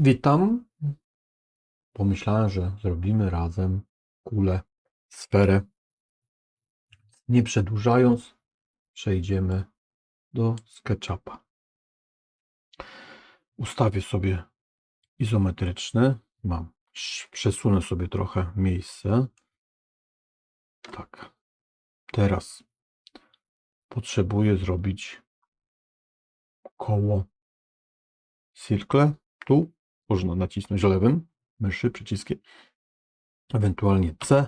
Witam. Pomyślałem, że zrobimy razem kulę, sferę. Nie przedłużając, przejdziemy do SketchUpa. Ustawię sobie izometryczny. Mam. Przesunę sobie trochę miejsce. Tak. Teraz potrzebuję zrobić koło circle. Tu można nacisnąć lewym myszy przyciskiem, ewentualnie C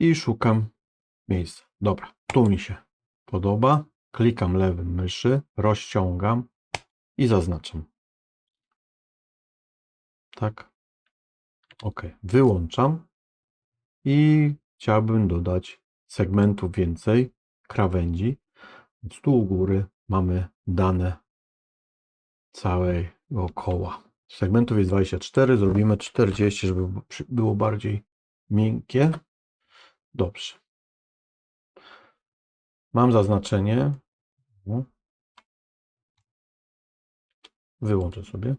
i szukam miejsca. Dobra, tu mi się podoba. Klikam lewym myszy, rozciągam i zaznaczam. Tak. OK. Wyłączam i chciałbym dodać segmentów więcej, krawędzi. Więc tu u góry mamy dane całego koła. Segmentów jest 24, zrobimy 40, żeby było bardziej miękkie. Dobrze. Mam zaznaczenie. Wyłączę sobie.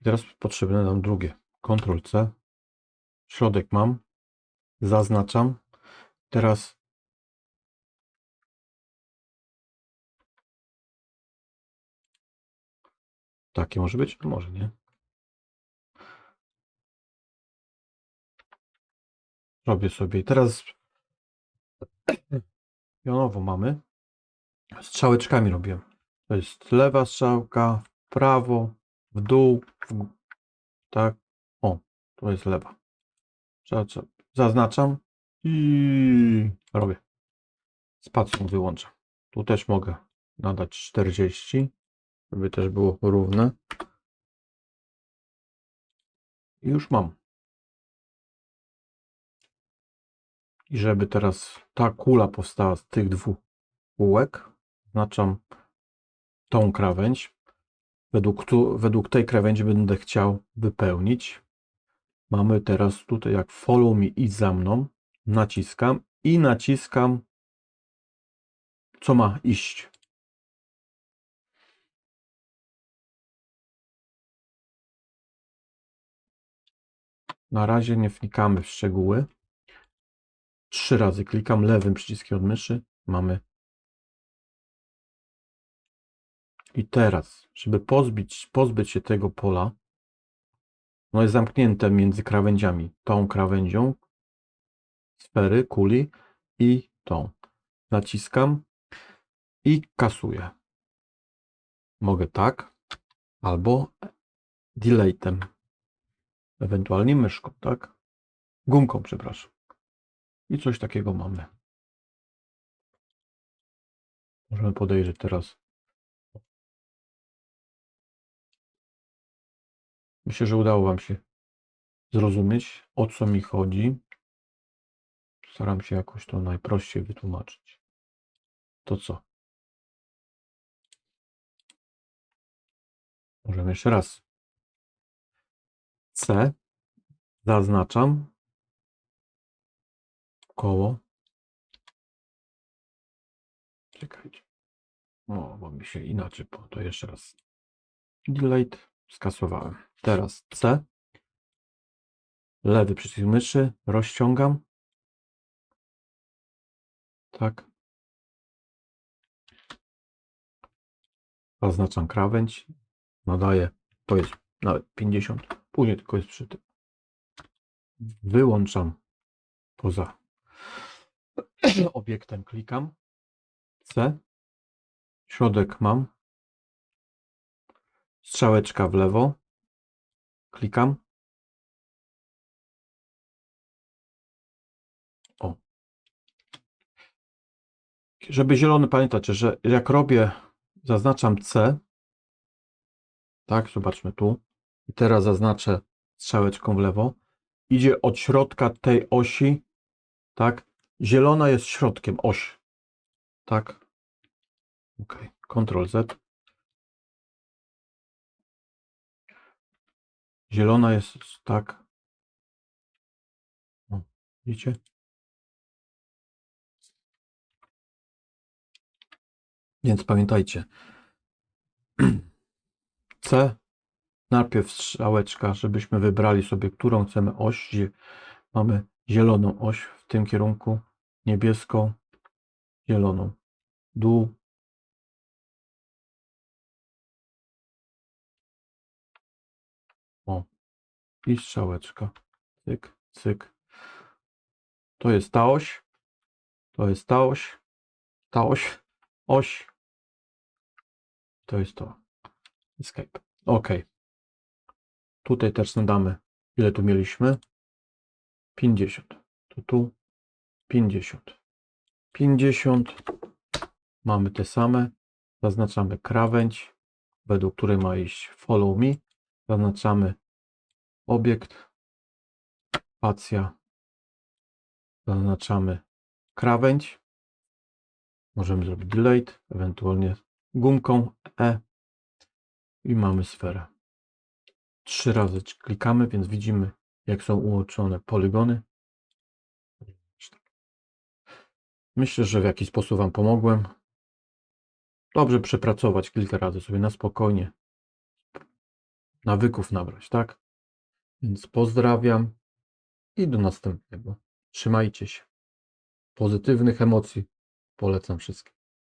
I teraz potrzebne nam drugie. Ctrl C. Środek mam. Zaznaczam. Teraz Takie może być? Może nie. Robię sobie. Teraz pionowo mamy. Strzałeczkami robię. To jest lewa strzałka, w prawo, w dół, w... tak. O, to jest lewa. Zaznaczam i robię. Spacją wyłączam. Tu też mogę nadać 40 żeby też było równe. I już mam. I żeby teraz ta kula powstała z tych dwóch kółek, znaczam tą krawędź. Według, tu, według tej krawędzi będę chciał wypełnić. Mamy teraz tutaj jak follow me i za mną. Naciskam i naciskam co ma iść. Na razie nie wnikamy w szczegóły. Trzy razy klikam lewym przyciskiem od myszy. Mamy. I teraz, żeby pozbyć, pozbyć się tego pola, no jest zamknięte między krawędziami. Tą krawędzią sfery, kuli i tą. Naciskam i kasuję. Mogę tak, albo deletem ewentualnie myszką, tak? Gumką, przepraszam. I coś takiego mamy. Możemy podejrzeć teraz. Myślę, że udało Wam się zrozumieć, o co mi chodzi. Staram się jakoś to najprościej wytłumaczyć. To co? Możemy jeszcze raz C zaznaczam koło. Czekajcie. O, bo mi się inaczej, po to jeszcze raz. Delete skasowałem. Teraz C. Lewy przycisk myszy, rozciągam. Tak. Zaznaczam krawędź. Nadaję, to jest nawet 50. Później tylko jest przy tym. Wyłączam poza obiektem, klikam. C. Środek mam. Strzałeczka w lewo. Klikam. O. Żeby zielony pamiętać, że jak robię, zaznaczam C. Tak, zobaczmy tu i teraz zaznaczę strzałeczką w lewo, idzie od środka tej osi, tak? Zielona jest środkiem osi, tak? Ok, Ctrl Z. Zielona jest tak. O, widzicie? Więc pamiętajcie. C Najpierw strzałeczka, żebyśmy wybrali sobie, którą chcemy oś. Mamy zieloną oś w tym kierunku, niebieską, zieloną. Dół. O. I strzałeczka. Cyk, cyk. To jest ta oś. To jest ta oś. Ta oś. Oś. To jest to. Escape. OK. Tutaj też nadamy. Ile tu mieliśmy? 50. To tu 50. 50. Mamy te same. Zaznaczamy krawędź, według której ma iść follow me. Zaznaczamy obiekt, spacja. Zaznaczamy krawędź. Możemy zrobić delete, ewentualnie gumką E i mamy sferę. Trzy razy klikamy, więc widzimy, jak są ułączone polygony. Myślę, że w jakiś sposób Wam pomogłem. Dobrze przepracować kilka razy sobie na spokojnie. Nawyków nabrać, tak? Więc pozdrawiam i do następnego. Trzymajcie się. Pozytywnych emocji polecam wszystkim.